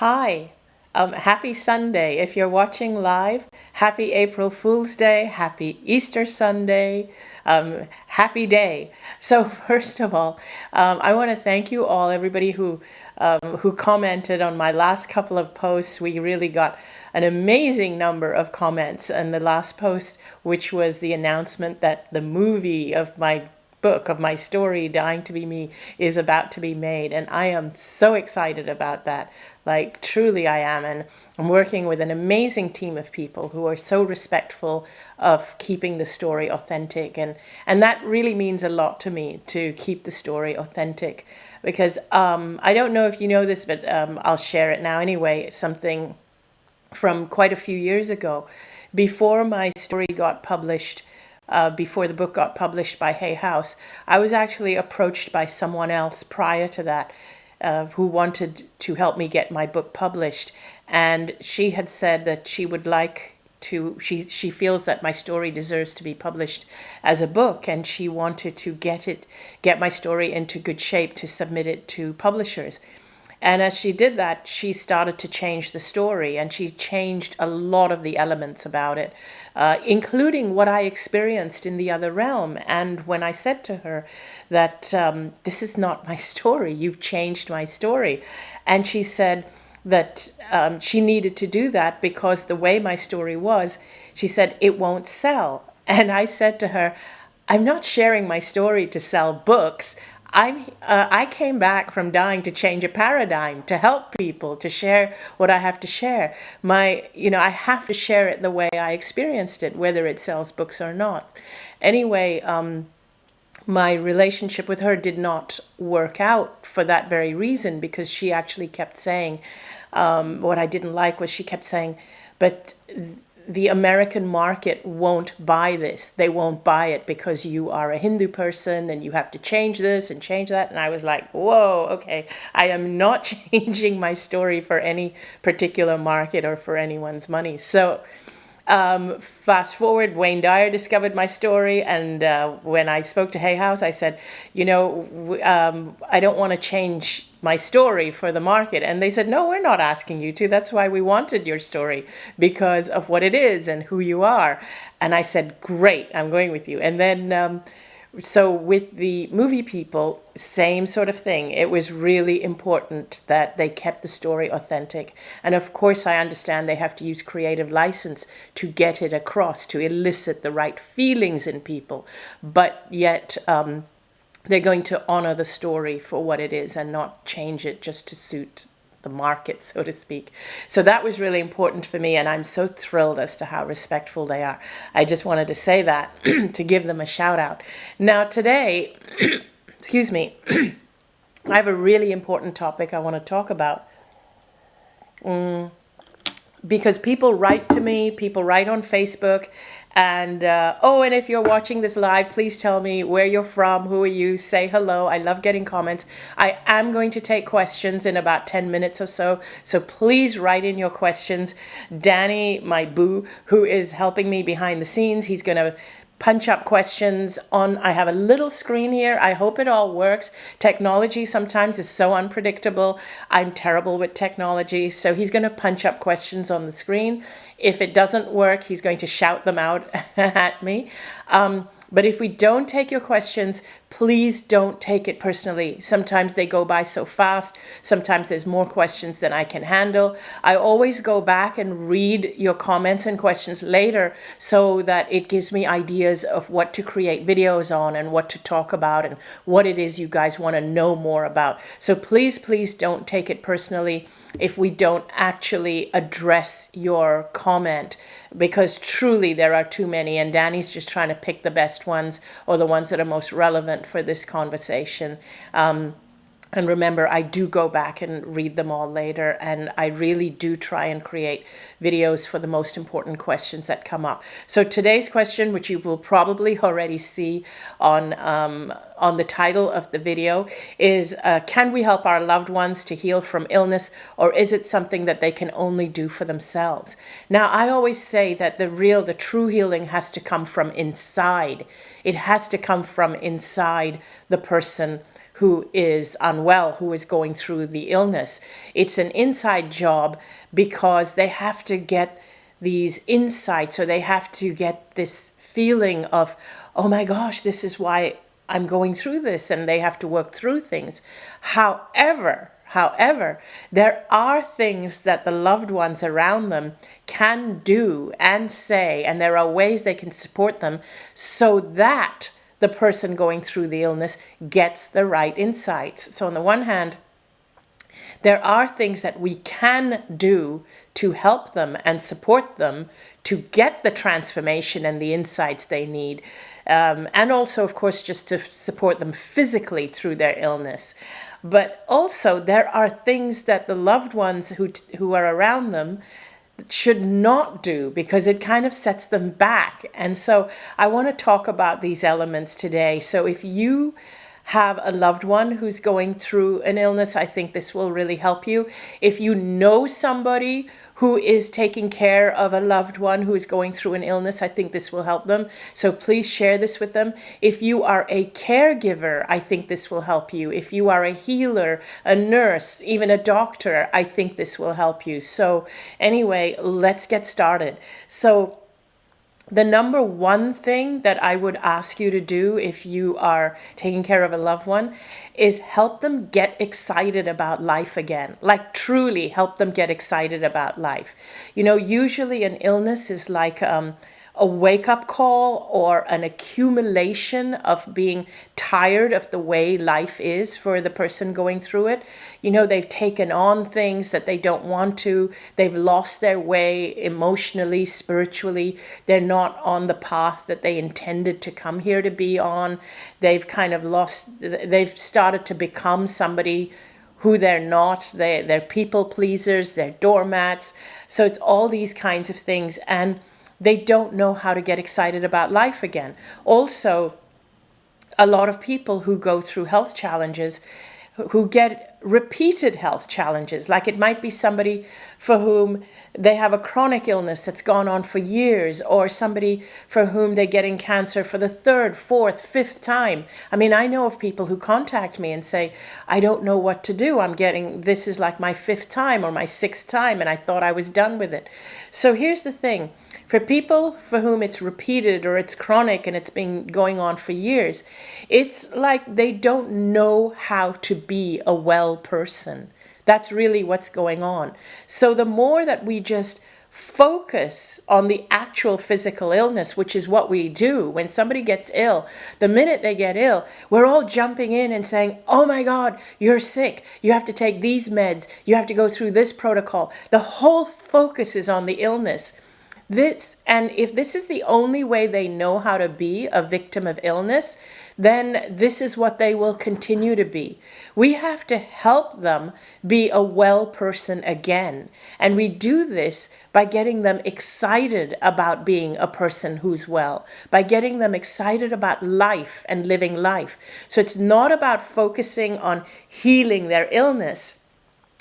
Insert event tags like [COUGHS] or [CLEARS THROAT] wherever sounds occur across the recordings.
Hi, um, happy Sunday. If you're watching live, happy April Fool's Day, happy Easter Sunday, um, happy day. So [LAUGHS] first of all, um, I want to thank you all, everybody who um, who commented on my last couple of posts. We really got an amazing number of comments on the last post, which was the announcement that the movie of my book of my story, Dying to Be Me, is about to be made. And I am so excited about that. Like, truly, I am. And I'm working with an amazing team of people who are so respectful of keeping the story authentic. And, and that really means a lot to me to keep the story authentic. Because um, I don't know if you know this, but um, I'll share it now anyway. It's something from quite a few years ago. Before my story got published, uh, before the book got published by Hay House, I was actually approached by someone else prior to that uh, who wanted to help me get my book published. And she had said that she would like to, she, she feels that my story deserves to be published as a book and she wanted to get it, get my story into good shape to submit it to publishers. And as she did that, she started to change the story and she changed a lot of the elements about it, uh, including what I experienced in the other realm. And when I said to her that um, this is not my [LAUGHS] story, you've changed my story. And she said that um, she needed to do that because the way my story was, she said, it won't sell. [LAUGHS] And I said to her, I'm not sharing my story to sell books. I'm, uh, I came back from dying to change a paradigm, to help people, to share what I have to share. My, you know, I have to share it the way I experienced it, whether it sells books or not. Anyway, um, my relationship with her did not work out for that very reason because she actually kept saying, um, what I didn't like was she kept saying, but the American market won't buy this. They won't buy it because you are a Hindu person and you have to change this and change that. And I was like, whoa, okay, I am not [LAUGHS] changing my story for any particular market or for anyone's money. So um, fast forward, Wayne Dyer discovered my story, and uh, when I spoke to Hay House, I said, you know, um, I don't want to change my story for the market. And they said, no, we're not asking you to. That's why we wanted your story because of what it is and who you are. And I said, great, I'm going with you. And then um, so with the movie people, same sort of thing. It was really important that they kept the story authentic. And of course, I understand they have to use creative license to get it across, to elicit the right feelings in people. But yet, um, they're going to honor the story for what it is and not change it just to suit the market, [LAUGHS] so to speak. So that was really important for me, and I'm so thrilled as to how respectful they are. I just wanted to say that [CLEARS THROAT] to give them a shout out. Now, today, [CLEARS THROAT] excuse me, [CLEARS THROAT] I have a really important topic I want to talk about. Mm, because people write to me, people write on Facebook, and uh, oh, and if you're watching this live, please tell me where you're from, who are you, say hello. I love getting comments. I am going to take questions in about 10 minutes or so, so please write in your questions. Danny, my boo, who is helping me behind the scenes, he's going to punch up questions on, I have a little screen here. I hope it all works. Technology sometimes is so unpredictable. I'm terrible with technology. So he's going to punch up questions on the screen. If it doesn't work, he's going to shout them out [LAUGHS] at me. Um, but if we don't take your questions, please don't take it personally. Sometimes they go by so fast. Sometimes there's more questions than I can handle. I always go back and read your comments and questions later so that it gives me ideas of what to create videos on and what to talk about and what it is you guys want to know more about. So please, please don't take it personally if we don't actually address your comment because truly there are too many and Danny's just trying to pick the best ones or the ones that are most relevant for this conversation. Um, and remember, I do go back and read them all later, and I really do try and create videos for the most important questions that come up. So today's question, which you will probably already see on, um, on the title of the video, is uh, can we help our loved ones to heal from illness, or is it something that they can only do for themselves? Now, I always say that the real, the true healing has to come from inside. It has to come from inside the person who is unwell, who is going through the illness. It's an inside job because they have to get these insights or they have to get this feeling of, oh my gosh, this is why I'm going through this and they have to work through things. However, however, there are things that the loved ones around them can do and say, and there are ways they can support them so that the person going through the illness gets the right insights. So on the one hand, there are things that we can do to help them and support them to get the transformation and the insights they need. Um, and also, of course, just to support them physically through their illness. But also, there are things that the loved ones who, who are around them should not do because it kind of sets them back. And so I want to talk about these elements today. So if you have a loved one who's going through an illness, I think this will really help you. If you know somebody who is taking care of a loved one who is going through an illness, I think this will help them. So please share this with them. If you are a caregiver, I think this will help you. If you are a healer, a nurse, even a doctor, I think this will help you. So anyway, let's get started. So the number one thing that I would ask you to do if you are taking care of a loved one is help them get excited about life again. Like truly help them get excited about life. You know, usually an illness is like um, a wake up call or an accumulation of being tired of the way life is for the person going through it. You know, they've taken on things that they don't want to, they've lost their way emotionally, spiritually, they're not on the path that they intended to come here to be on. They've kind of lost, they've started to become somebody who they're not. They, they're people pleasers, they're doormats. So it's all these kinds of things. And they don't know how to get excited about life again. Also, a lot of people who go through health challenges who get repeated health challenges. Like it might be somebody for whom they have a chronic illness that's gone on for years, or somebody for whom they're getting cancer for the third, fourth, fifth time. I mean, I know of people who contact me and say, I don't know what to do. I'm getting, this is like my fifth time or my sixth time, and I thought I was done with it. So here's the thing for people for whom it's repeated or it's chronic and it's been going on for years, it's like they don't know how to be a well person. That's really what's going on. So the more that we just focus on the actual physical illness, which is what we do when somebody gets ill. The minute they get ill, we're all jumping in and saying, oh my God, you're sick. You have to take these meds. You have to go through this protocol. The whole focus is on the illness. This, and if this is the only way they know how to be a victim of illness, then this is what they will continue to be. We have to help them be a well person again. And we do this by getting them excited about being a person who's well, by getting them excited about life and living life. So it's not about focusing on healing their illness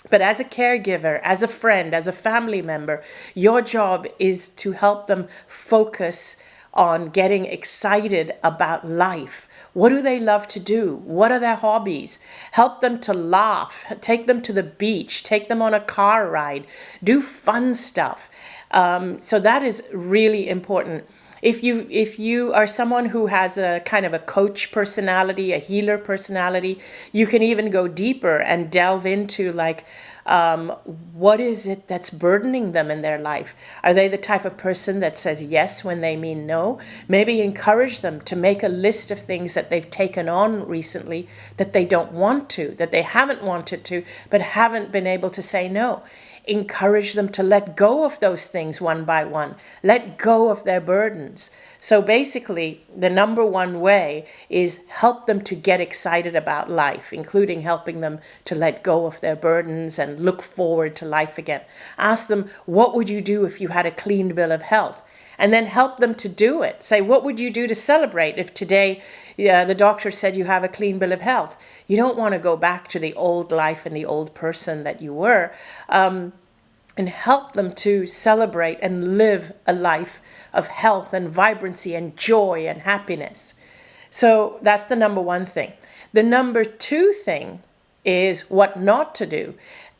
but as a caregiver, as a friend, as a family member, your job is to help them focus on getting excited about life. What do they love to do? What are their hobbies? Help them to laugh. Take them to the beach. Take them on a car ride. Do fun stuff. Um, so that is really important if you if you are someone who has a kind of a coach personality, a healer personality, you can even go deeper and delve into like um, what is it that's burdening them in their life? Are they the type of person that says yes when they mean no? Maybe encourage them to make a list of things that they've taken on recently that they don't want to, that they haven't wanted to, but haven't been able to say no encourage them to let go of those things one by one, let go of their burdens. So basically, the number one way is help them to get excited about life, including helping them to let go of their burdens and look forward to life again. Ask them, what would you do if you had a clean bill of health? And then help them to do it. Say, what would you do to celebrate if today the doctor said you have a clean bill of health? You don't want to go back to the old life and the old person that you were. Um, and help them to celebrate and live a life of health and vibrancy and joy and happiness. So that's the number one thing. The number two thing is what not to do.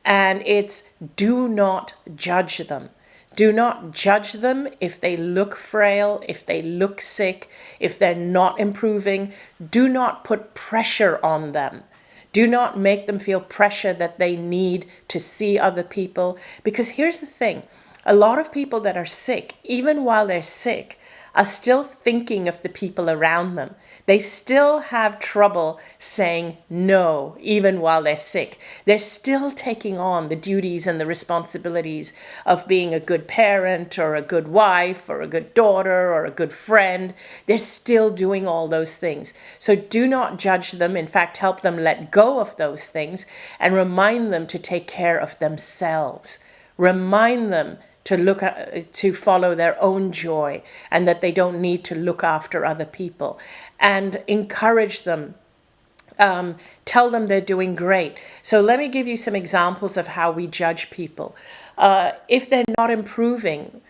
And it's do not judge them. Do not judge them if they look frail, if they look sick, if they're not improving. Do not put pressure on them. Do not make them feel pressure that they need to see other people. Because here's the thing a lot of people that are sick, even while they're sick, are still thinking of the people around them. They still have trouble saying no, even while they're sick. They're still taking on the duties and the responsibilities of being a good parent or a good wife or a good daughter or a good friend. They're still doing all those things. So do not judge them. In fact, help them let go of those things and remind them to take care of themselves. Remind them to look at, to follow their own joy and that they don't need to look after other people and encourage them um, tell them they're doing great. So let me give you some examples of how we judge people. Uh, if they're not improving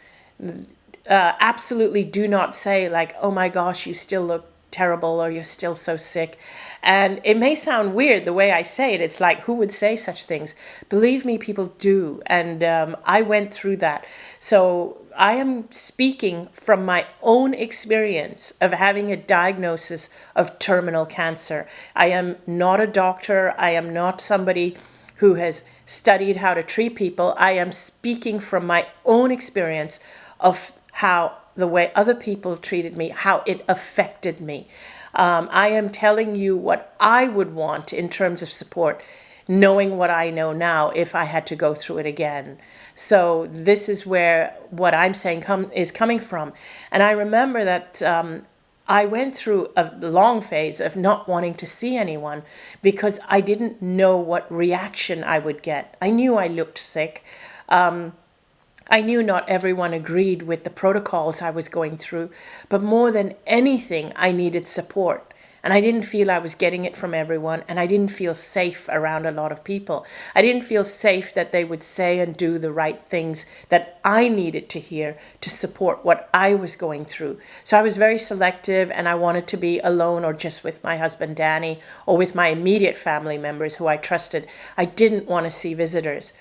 uh, absolutely do not say like oh my gosh you still look terrible or you're still so sick and it may sound weird the way I say it. It's like, who would say such things? Believe me, people do. And um, I went through that. So I am speaking from my own experience of having a diagnosis of terminal cancer. I am not a doctor. I am not somebody who has studied how to treat people. I am speaking from my own experience of how the way other people treated me, how it affected me. Um, I am telling you what I would want in terms of support, knowing what I know now if I had to go through it again. So this is where what I'm saying is coming from. And I remember that um, I went through a long phase of not wanting to see anyone because I didn't know what reaction I would get. I knew I looked sick. Um, I knew not everyone agreed with the protocols I was going through, but more than anything, I needed support. And I didn't feel I was getting it from everyone, and I didn't feel safe around a lot of people. I didn't feel safe that they would say and do the right things that I needed to hear to support what I was going through. So I was very selective, and I wanted to be alone or just with my husband, Danny, or with my immediate family members who I trusted. I didn't want to see visitors.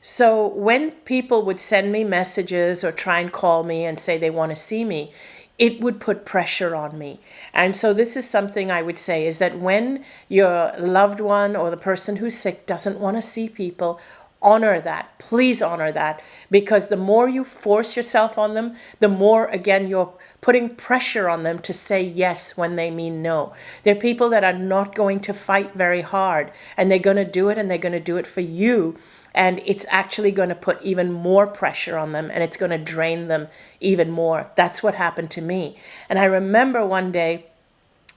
So when people would send me messages or try and call me and say they want to see me, it would put pressure on me. And so this is something I would say is that when your loved one or the person who's sick doesn't want to see people, honor that. Please honor that because the more you force yourself on them, the more again you're putting pressure on them to say yes when they mean no. They're people that are not going to fight very hard and they're going to do it and they're going to do it for you and it's actually going to put even more pressure on them and it's going to drain them even more. That's what happened to me. And I remember one day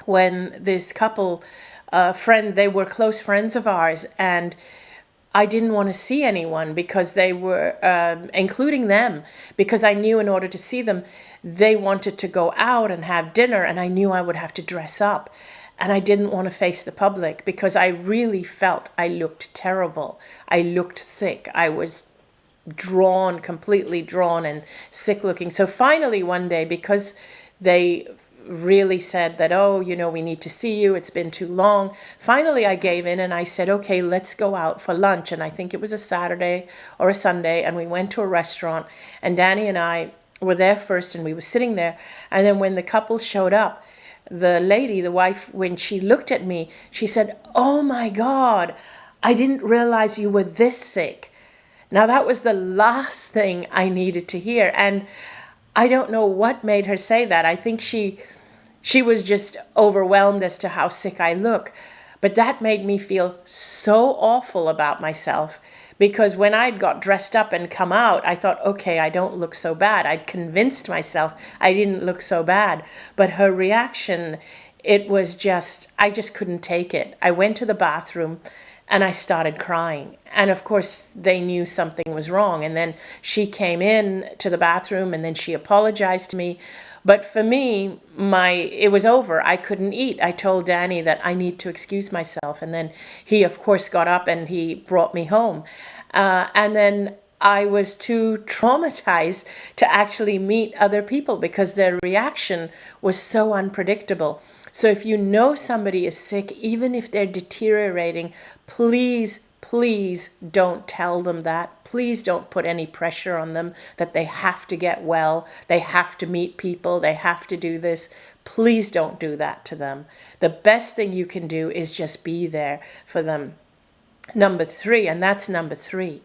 when this couple, uh, friend, they were close friends of ours, and I didn't want to see anyone because they were, um, including them, because I knew in order to see them, they wanted to go out and have dinner, and I knew I would have to dress up and I didn't want to face the public because I really felt I looked terrible. I looked sick. I was drawn, completely drawn and sick looking. So finally one day, because they really said that, oh, you know, we need to see you. It's been too long. Finally, I gave in and I said, okay, let's go out for lunch. And I think it was a Saturday or a Sunday. And we went to a restaurant and Danny and I were there first and we were sitting there. And then when the couple showed up, the lady, the wife, when she looked at me, she said, Oh my God, I didn't realize you were this sick. Now, that was the last thing I needed to hear. And I don't know what made her say that. I think she, she was just overwhelmed as to how sick I look. But that made me feel so awful about myself because when I'd got dressed up and come out, I thought, okay, I don't look so bad. I'd convinced myself I didn't look so bad. But her reaction, it was just, I just couldn't take it. I went to the bathroom and I started crying. And of course, they knew something was wrong. And then she came in to the bathroom and then she apologized to me. But for me, my it was over. I couldn't eat. I told Danny that I need to excuse myself. And then he, of course, got up and he brought me home. Uh, and then I was too traumatized to actually meet other people because their reaction was so unpredictable. So if you know somebody is sick, even if they're deteriorating, please, please don't tell them that. Please don't put any pressure on them that they have to get well, they have to meet people, they have to do this. Please don't do that to them. The best thing you can do is just be there for them. Number three, and that's number three,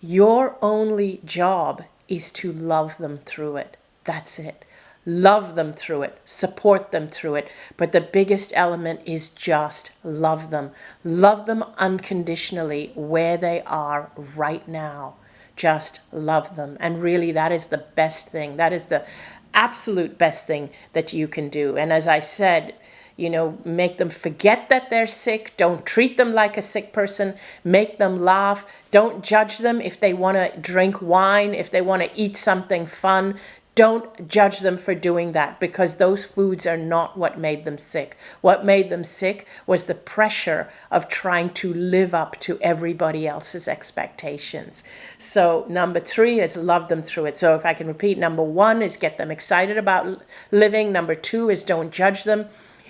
your only job is to love them through it. That's it. Love them through it, support them through it. But the biggest element is just love them. Love them unconditionally where they are right now. Just love them. And really, that is the best thing. That is the absolute best thing that you can do. And as I said, you know, make them forget that they're sick. Don't treat them like a sick person. Make them laugh. Don't judge them if they want to drink wine, if they want to eat something fun. Don't judge them for doing that because those foods are not what made them sick. What made them sick was the pressure of trying to live up to everybody else's expectations. So, number three is love them through it. So, if I can repeat, number one is get them excited about living. Number two is don't judge them.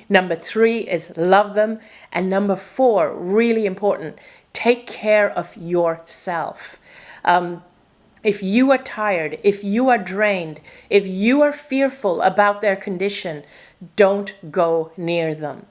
Number three is love them. And number four, really important, take care of yourself. Um, if you are tired, if you are drained, if you are fearful about their condition, don't go near them.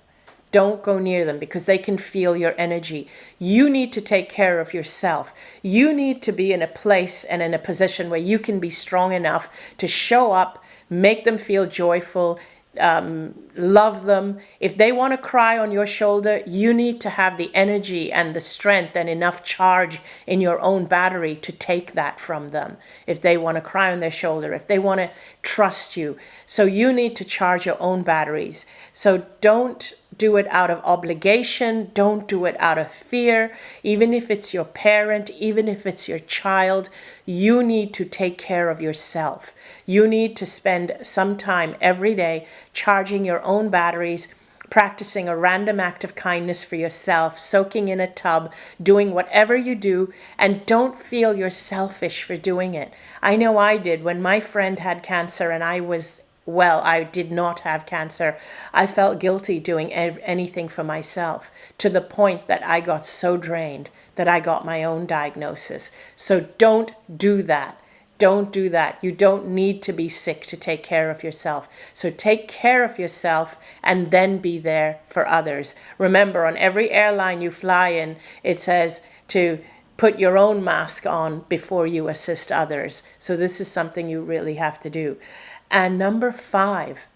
Don't go near them because they can feel your energy. You need to take care of yourself. You need to be in a place and in a position where you can be strong enough to show up, make them feel joyful, um, love them. If they want to cry on your shoulder, you need to have the energy and the strength and enough charge in your own battery to take that from them. If they want to cry on their shoulder, if they want to trust you. So you need to charge your own batteries. So don't do it out of obligation. Don't do it out of fear. Even if it's your parent, even if it's your child, you need to take care of yourself. You need to spend some time every day charging your own batteries, practicing a random act of kindness for yourself, soaking in a tub, doing whatever you do, and don't feel you're selfish for doing it. I know I did when my friend had cancer and I was well, I did not have cancer. I felt guilty doing anything for myself to the point that I got so drained that I got my own diagnosis. So don't do that. Don't do that. You don't need to be sick to take care of yourself. So take care of yourself and then be there for others. Remember, on every airline you fly in, it says to put your own mask on before you assist others. So this is something you really have to do. And number five,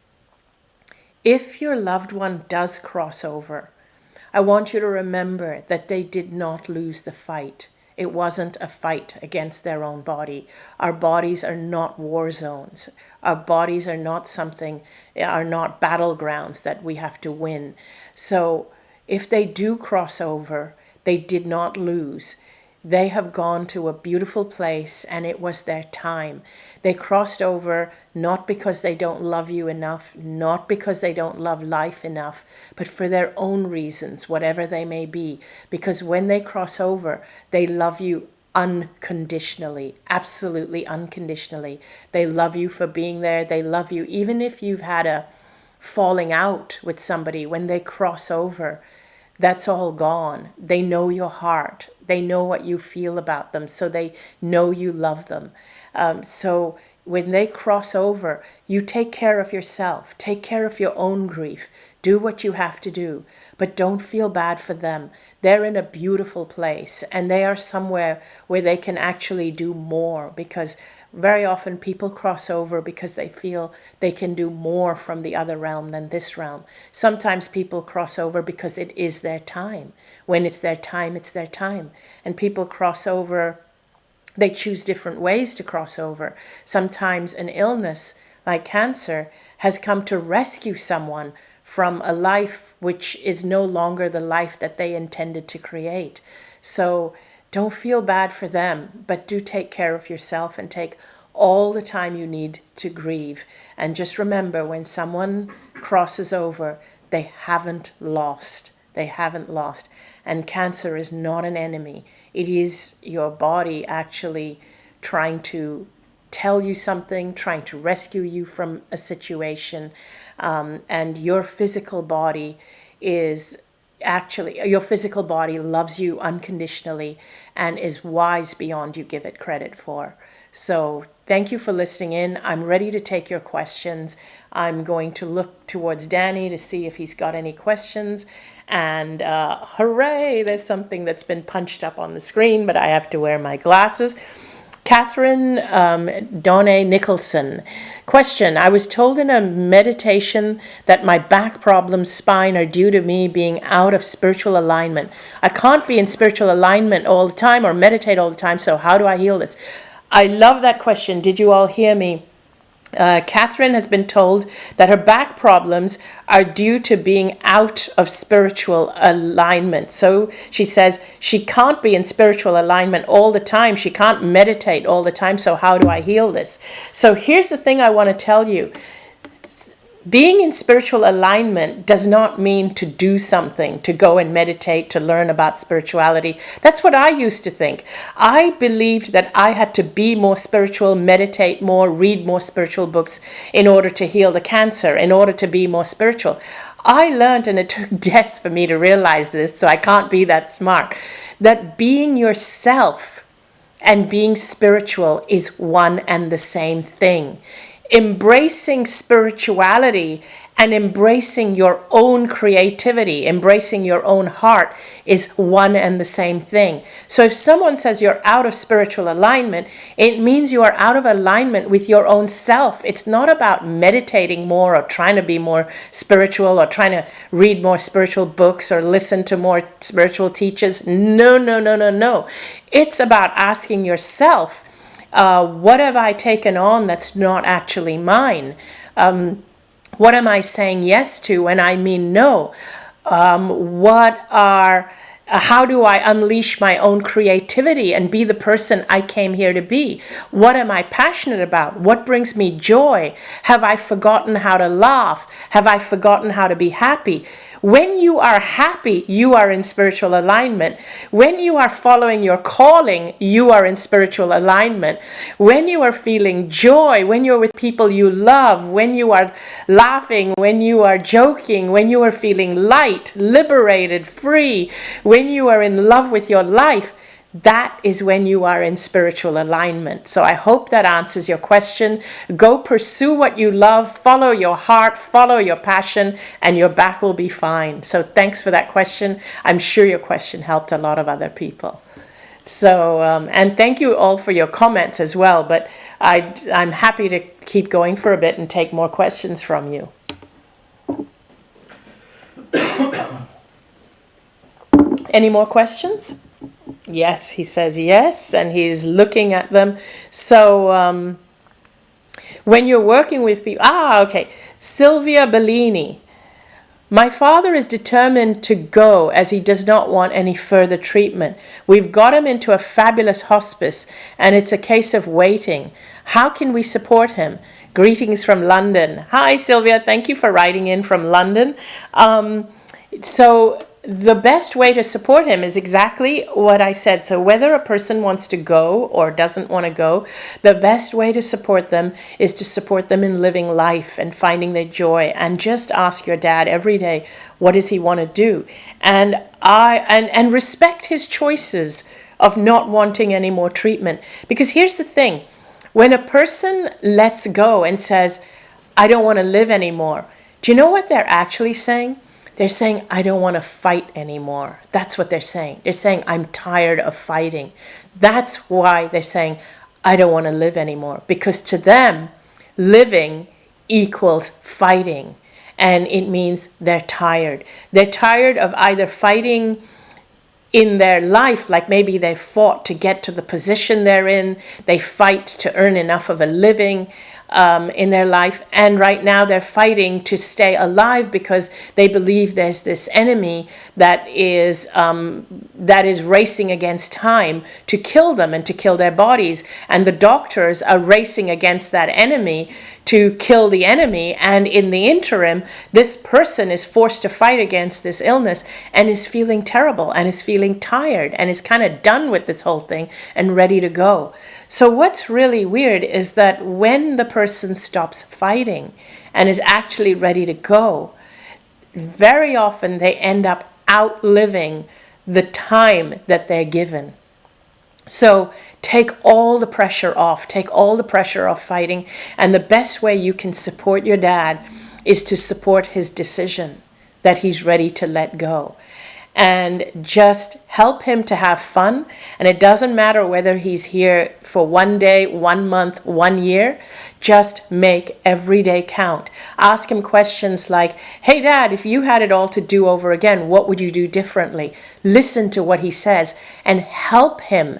if your loved one does cross over, I want you to remember that they did not lose the fight. It wasn't a fight against their own body. Our bodies are not war zones. Our bodies are not something, are not battlegrounds that we have to win. So if they do cross over, they did not lose. They have gone to a beautiful place and it was their time. They crossed over not because they don't love you enough, not because they don't love life enough, but for their own reasons, whatever they may be. Because when they cross over, they love you unconditionally, absolutely unconditionally. They love you for being there. They love you even if you've had a falling out with somebody when they cross over that's all gone. They know your heart. They know what you feel about them. So they know you love them. Um, so when they cross over, you take care of yourself. Take care of your own grief. Do what you have to do. But don't feel bad for them. They're in a beautiful place and they are somewhere where they can actually do more because very often people cross over because they feel they can do more from the other realm than this realm. Sometimes people cross over because it is their time. When it's their time, it's their time. And people cross over, they choose different ways to cross over. Sometimes an illness like cancer has come to rescue someone from a life which is no longer the life that they intended to create. So don't feel bad for them, but do take care of yourself and take all the time you need to grieve. And just remember when someone crosses over, they haven't lost. They haven't lost. And cancer is not an enemy, it is your body actually trying to tell you something, trying to rescue you from a situation. um, and your physical body is actually your physical body loves you unconditionally and is wise beyond you give it credit for. So thank you for listening in. I'm ready to take your questions. I'm going to look towards Danny to see if he's got any questions. And uh, hooray, there's something that's been punched up on the screen, but I have to wear my glasses. Catherine um, Donne Nicholson. Question I was told in a meditation that my back problems, spine, are due to me being out of spiritual alignment. I can't be in spiritual alignment all the time or meditate all the time, so how do I heal this? I love that question. Did you all hear me? Uh, Catherine has been told that her back problems are due to being out of spiritual alignment. So she says she can't be in spiritual alignment all the time. She can't meditate all the time. So, how do I heal this? So, here's the thing I want to tell you being in spiritual alignment does not mean to do something, to go and meditate, to learn about spirituality. That's what I used to think. I believed that I had to be more spiritual, meditate more, read more spiritual books in order to heal the cancer, in order to be more spiritual. I learned, and it took [LAUGHS] death for me to realize this, so I can't be that smart, that being yourself and being spiritual is one and the same thing embracing spirituality and embracing your own creativity, embracing your own heart is one and the same thing. So if someone says you're out of spiritual alignment, it means you are out of alignment with your own self. It's not about meditating more or trying to be more spiritual or trying to read more spiritual books or listen to more spiritual teachers. No, no, no, no, no. It's about asking yourself, uh, what have I taken on that's not actually mine? Um, what am I saying yes to when I mean no? Um, what are uh, how do I unleash my own creativity and be the person I came here to be? What am I passionate about? What brings me joy? Have I forgotten how to laugh? Have I forgotten how to be happy? When you are happy, you are in spiritual alignment. When you are following your calling, you are in spiritual alignment. When you are feeling joy, when you're with people you love, when you are laughing, when you are joking, when you are feeling light, liberated, free, when you are in love with your life, that is when you are in spiritual alignment. So I hope that answers your question. Go pursue what you love, follow your heart, follow your passion, and your back will be fine. So thanks for that question. I'm sure your question helped a lot of other people. So, um, and thank you all for your comments as well. But I, I'm happy to keep going for a bit and take more questions from you. [COUGHS] Any more questions? Yes, he says yes, and he's looking at them. So um, when you're working with people, ah, okay, Sylvia Bellini. My father is determined to go as he does not want any further treatment. We've got him into a fabulous hospice, and it's a case of waiting. How can we support him? Greetings from London. Hi, Sylvia. Thank you for writing in from London. Um, so the best way to support him is exactly what I said. So, whether a person wants to go or doesn't want to go, the best way to support them is to support them in living life and finding their joy. And just ask your dad every day, what does he want to do? And I and and respect his choices of not wanting any more treatment. Because here's the thing: when a person lets go and says, "I don't want to live anymore," do you know what they're actually saying? They're saying, I don't want to fight anymore. That's what they're saying. They're saying, I'm tired of fighting. That's why they're saying, I don't want to live anymore. Because to them, living equals fighting. And it means they're tired. They're tired of either fighting in their life, like maybe they fought to get to the position they're in, they fight to earn enough of a living, um, in their life. And right now they're fighting to stay alive because they believe there's this enemy that is, um, that is racing against time to kill them and to kill their bodies. And the doctors are racing against that enemy to kill the enemy. And in the interim, this person is forced to fight against this illness and is feeling terrible and is feeling tired and is kind of done with this whole thing and ready to go. So, what's really weird is that when the person stops fighting and is actually ready to go, very often they end up outliving the time that they're given. So take all the pressure off, take all the pressure off fighting. And the best way you can support your dad is to support his decision that he's ready to let go and just help him to have fun. And it doesn't matter whether he's here for one day, one month, one year, just make every day count. Ask him questions like, Hey, dad, if you had it all to do over again, what would you do differently? Listen to what he says and help him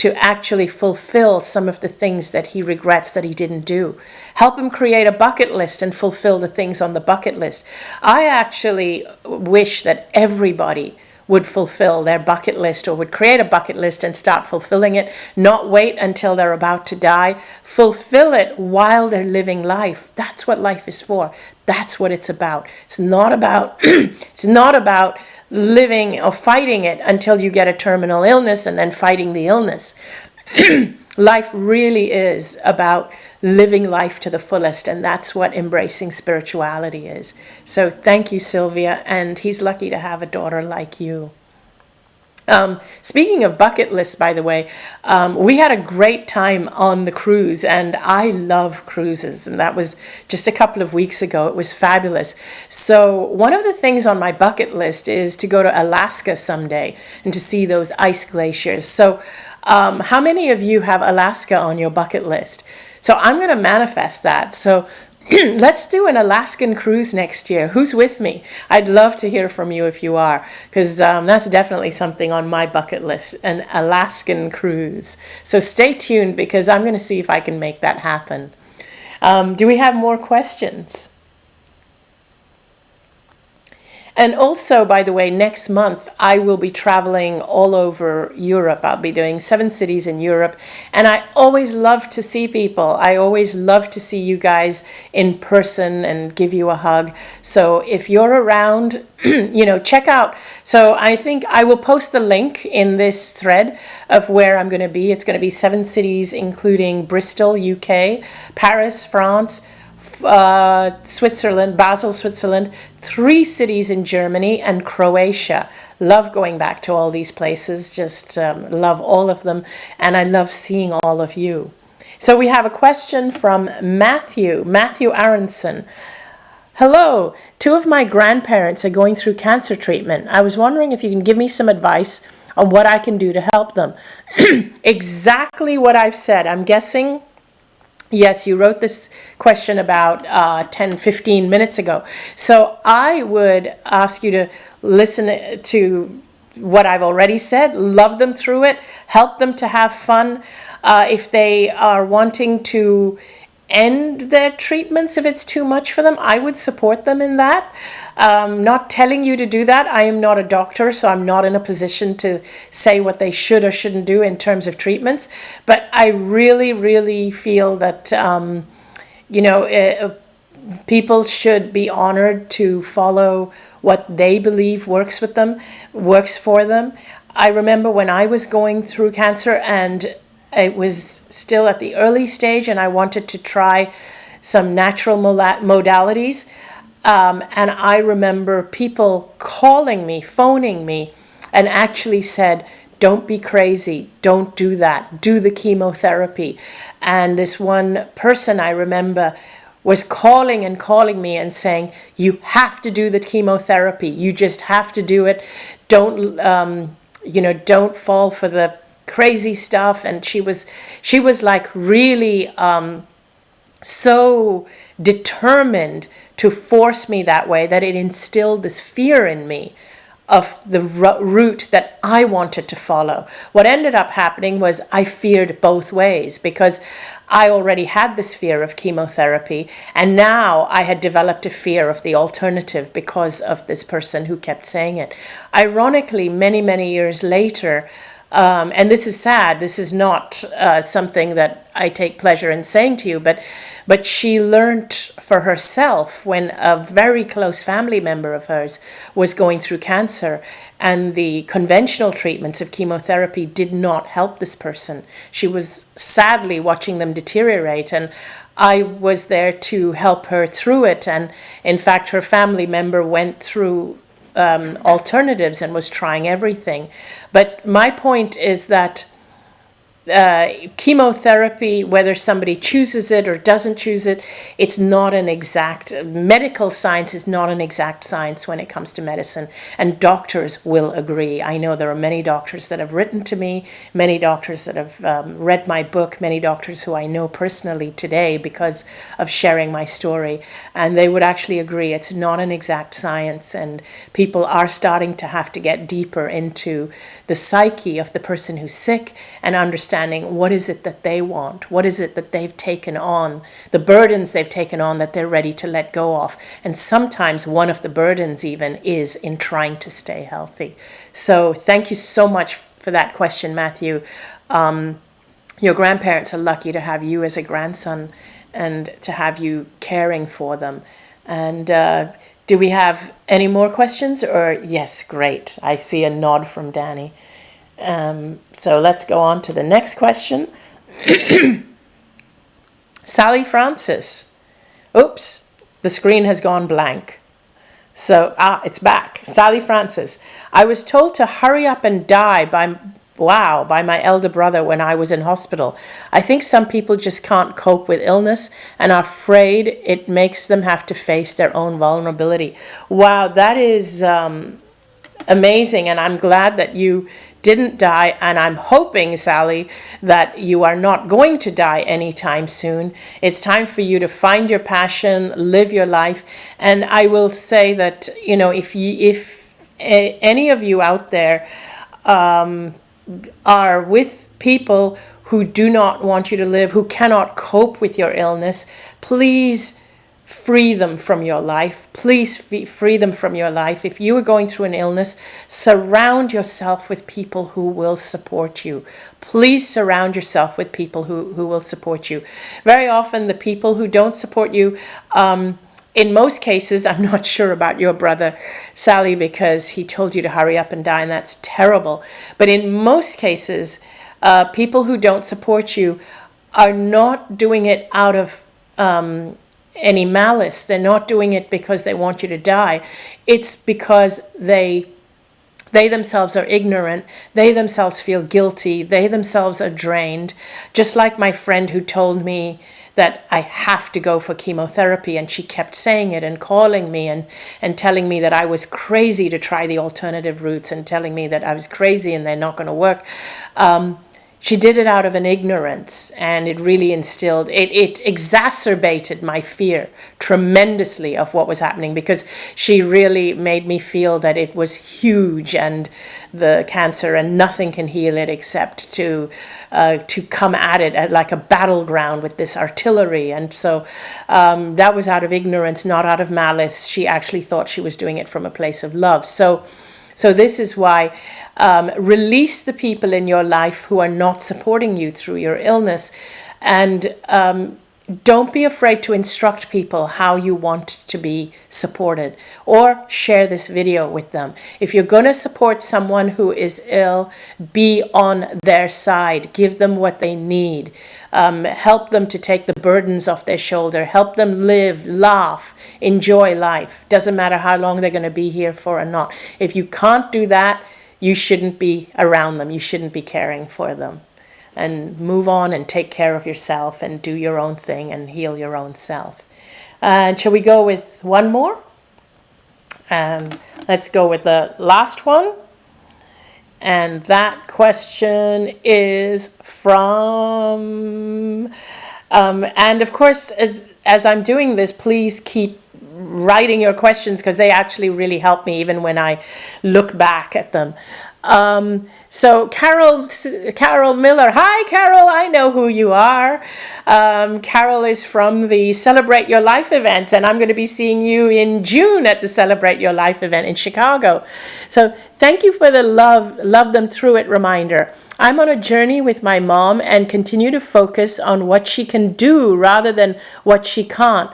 to actually fulfill some of the things that he regrets that he didn't do. Help him create a bucket list and fulfill the things on the bucket list. I actually wish that everybody would fulfill their bucket list or would create a bucket list and start fulfilling it, not wait until they're about to die. Fulfill it while they're living life. That's what life is for. That's what it's about. It's not about [CLEARS THROAT] it's not about living or fighting it until you get a terminal illness and then fighting the illness. [CLEARS THROAT] life really is about living life to the fullest, and that's what embracing spirituality is. So thank you, Sylvia, and he's lucky to have a daughter like you. Um, speaking of bucket lists, by the way, um, we had a great time on the cruise, and I love cruises, and that was just a couple of weeks ago. It was fabulous. So, one of the things on my bucket list is to go to Alaska someday and to see those ice glaciers. So, um, how many of you have Alaska on your bucket list? So, I'm going to manifest that. So, [CLEARS THROAT] let's do an Alaskan cruise next year. Who's with me? I'd love to hear from you if you are, because um, that's definitely something on my bucket list an Alaskan cruise. So stay tuned because I'm going to see if I can make that happen. Um, do we have more questions? And also, by the way, next month I will be traveling all over Europe. I'll be doing seven cities in Europe. And I always love to see people. I always love to see you guys in person and give you a hug. So if you're around, [CLEARS THROAT] you know, check out. So I think I will post the link in this thread of where I'm going to be. It's going to be seven cities, including Bristol, UK, Paris, France, uh, Switzerland, Basel, Switzerland, three cities in Germany, and Croatia. Love going back to all these places, just um, love all of them, and I love seeing all of you. So we have a question from Matthew, Matthew Aronson. Hello, two of my grandparents are going through cancer treatment. I was wondering if you can give me some advice on what I can do to help them. [CLEARS THROAT] exactly what I've said. I'm guessing Yes, you wrote this question about uh, 10, 15 minutes ago. So I would ask you to listen to what I've already said, love them through it, help them to have fun. Uh, if they are wanting to end their treatments, if it's too much for them, I would support them in that. Um, not telling you to do that. I am not a doctor, so I'm not in a position to say what they should or shouldn't do in terms of treatments. But I really, really feel that, um, you know, uh, people should be honored to follow what they believe works with them, works for them. I remember when I was going through cancer and it was still at the early stage and I wanted to try some natural modalities. Um, and I remember people calling me, phoning me, and actually said, don't be crazy, don't do that, do the chemotherapy. And this one person I remember was calling and calling me and saying, you have to do the chemotherapy, you just have to do it. Don't, um, you know, don't fall for the crazy stuff. And she was, she was like really um, so determined to force me that way that it instilled this fear in me of the route that I wanted to follow. What ended up happening was I feared both ways because I already had this fear of chemotherapy and now I had developed a fear of the alternative because of this person who kept saying it. Ironically, many, many years later, um, and this is sad. This is not uh, something that I take pleasure in saying to you, but but she learned for herself when a very close family member of hers was going through cancer, and the conventional treatments of chemotherapy did not help this person. She was sadly watching them deteriorate, and I was there to help her through it. And in fact, her family member went through um, alternatives and was trying everything. But my point is that uh, chemotherapy, whether somebody chooses it or doesn't choose it, it's not an exact, medical science is not an exact science when it comes to medicine. And doctors will agree. I know there are many doctors that have written to me, many doctors that have um, read my book, many doctors who I know personally today because of sharing my story. And they would actually agree it's not an exact science. And people are starting to have to get deeper into the psyche of the person who's sick and understanding what is it that they want, what is it that they've taken on, the burdens they've taken on that they're ready to let go of. And sometimes one of the burdens even is in trying to stay healthy. So thank you so much for that question, Matthew. Um, your grandparents are lucky to have you as a grandson and to have you caring for them. And uh, do we have any more questions or yes, great. I see a nod from Danny. Um, so let's go on to the next question. [CLEARS THROAT] Sally Francis. Oops, the screen has gone blank. So, ah, it's back. Sally Francis. I was told to hurry up and die by wow, by my elder brother when I was in hospital. I think some people just can't cope with illness and are afraid it makes them have to face their own vulnerability. Wow, that is um, amazing. And I'm glad that you didn't die. And I'm hoping, Sally, that you are not going to die anytime soon. It's time for you to find your passion, live your life. And I will say that, you know, if you, if any of you out there, um, are with people who do not want you to live, who cannot cope with your illness, please free them from your life. Please free them from your life. If you are going through an illness, surround yourself with people who will support you. Please surround yourself with people who, who will support you. Very often the people who don't support you, um, in most cases, [LAUGHS] I'm not sure about your brother, Sally, because he told you to hurry up and die, and that's terrible. But in most cases, uh, people who don't support you are not doing it out of um, any malice. They're not doing it because they want you to die. It's because they they themselves are ignorant. They themselves feel guilty. They themselves are drained. Just like my friend who told me that I have to go for chemotherapy. And she kept saying it and calling me and, and telling me that I was crazy to try the alternative routes and telling me that I was crazy and they're not going to work. Um, she did it out of an ignorance and it really instilled it, it exacerbated my fear tremendously of what was happening because she really made me feel that it was huge and the cancer and nothing can heal it except to uh, to come at it at like a battleground with this artillery. And so um, that was out of ignorance not out of malice. She actually thought she was doing it from a place of love. So so this is why um, release the people in your life who are not supporting you through your illness. And um, don't be afraid to instruct people how you want to be supported or share this video with them. If you're going to support someone who is ill, be on their side. Give them what they need. Um, help them to take the burdens off their shoulder. Help them live, laugh, enjoy life. Doesn't matter how long they're going to be here for or not. If you can't do that, you shouldn't be around them. You shouldn't be caring for them. And move on and take care of yourself and do your own thing and heal your own self. And shall we go with one more? Um, let's go with the last one. And that question is from, um, and of course, as, as I'm doing this, please keep writing your questions because they actually really help me even when I look back at them. Um, so Carol, Carol Miller, hi Carol, I know who you are. Um, Carol is from the Celebrate Your Life events and I'm going to be seeing you in June at the Celebrate Your Life event in Chicago. So thank you for the love, love them through it reminder. I'm on a journey with my mom and continue to focus on what she can do rather than what she can't.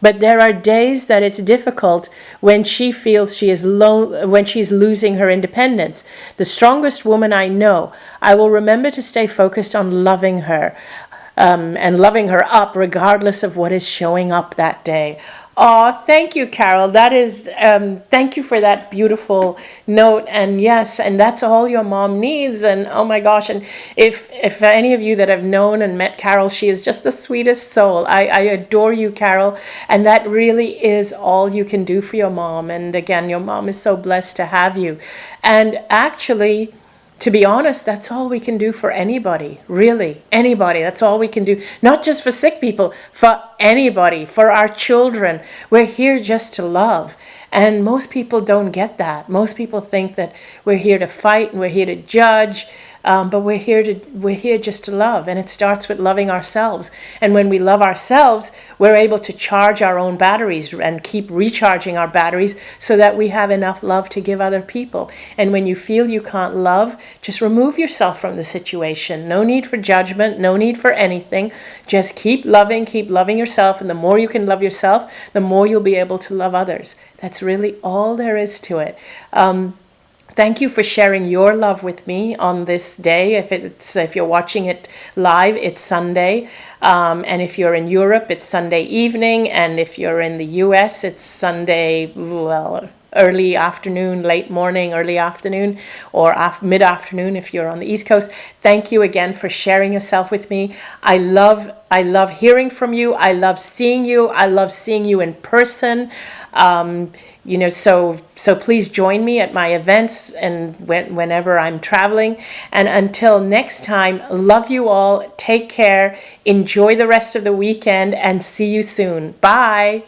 But there are days that it's difficult when she feels she is lo- when she's losing her independence. The strongest woman I know. I will remember to stay focused on loving her. um, and loving her up regardless of what is showing up that day. Oh, thank you, Carol. That is, um, thank you for that beautiful note. And yes, and that's all your mom needs. And oh my gosh, and if if any of you that have known and met Carol, she is just the sweetest soul. I, I adore you, Carol. And that really is all you can do for your mom. And again, your mom is so blessed to have you. And actually, to be honest, that's all we can do for anybody, really, anybody. That's all we can do, not just for sick people, for anybody, for our children. We're here just to love. And most people don't get that. Most people think that we're here to fight and we're here to judge, um, but we're here to we're here just to love, and it starts with loving ourselves. And when we love ourselves, we're able to charge our own batteries and keep recharging our batteries so that we have enough love to give other people. And when you feel you can't love, just remove yourself from the situation. No need for judgment, no need for anything. Just keep loving, keep loving yourself, and the more you can love yourself, the more you'll be able to love others. That's really all there is to it. Um, Thank you for sharing your love with me on this day. If it's if you're watching it live, it's Sunday, um, and if you're in Europe, it's Sunday evening, and if you're in the U.S., it's Sunday well early afternoon, late morning, early afternoon, or af mid afternoon if you're on the East Coast. Thank you again for sharing yourself with me. I love I love hearing from you. I love seeing you. I love seeing you in person. Um, you know, so so please join me at my events and when, whenever I'm traveling. And until next time, love you all. Take care. Enjoy the rest of the weekend and see you soon. Bye.